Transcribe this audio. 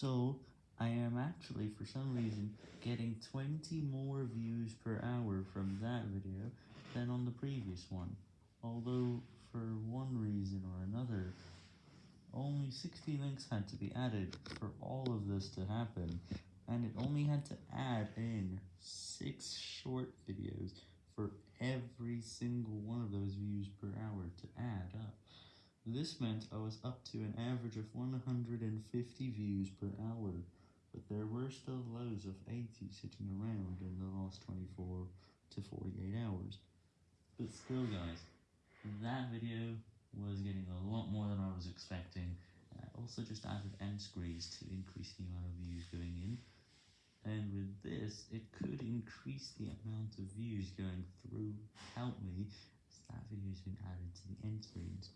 So, I am actually, for some reason, getting 20 more views per hour from that video than on the previous one, although, for one reason or another, only 60 links had to be added for all of this to happen, and it only had to add in 6 short videos for every single one of those views per hour to add up. This meant I was up to an average of 150 views per hour, but there were still loads of 80 sitting around in the last 24 to 48 hours. But still guys, that video was getting a lot more than I was expecting, I also just added nsqueeze to increase the amount of views going in, and with this, it could increase the amount of views going through Help Me, as that video has been added to the end screens.